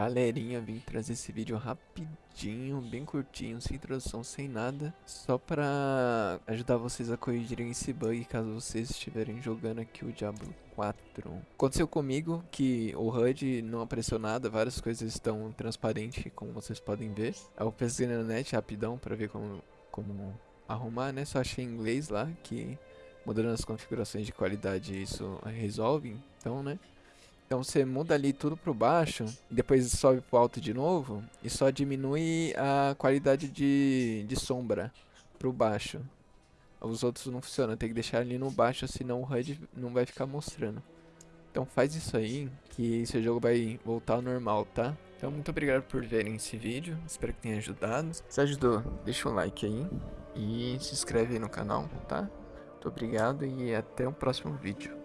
Galerinha, vim trazer esse vídeo rapidinho, bem curtinho, sem introdução, sem nada Só pra ajudar vocês a corrigirem esse bug caso vocês estiverem jogando aqui o Diablo 4 Aconteceu comigo que o HUD não apareceu nada, várias coisas estão transparentes, como vocês podem ver. Eu pesquisei na net rapidão pra ver como, como arrumar, né, só achei em inglês lá que mudando as configurações de qualidade isso resolve, então né então você muda ali tudo pro baixo, depois sobe pro alto de novo e só diminui a qualidade de, de sombra pro baixo. Os outros não funcionam, tem que deixar ali no baixo, senão o HUD não vai ficar mostrando. Então faz isso aí, que seu jogo vai voltar ao normal, tá? Então muito obrigado por verem esse vídeo, espero que tenha ajudado. Se ajudou, deixa um like aí e se inscreve aí no canal, tá? Muito obrigado e até o próximo vídeo.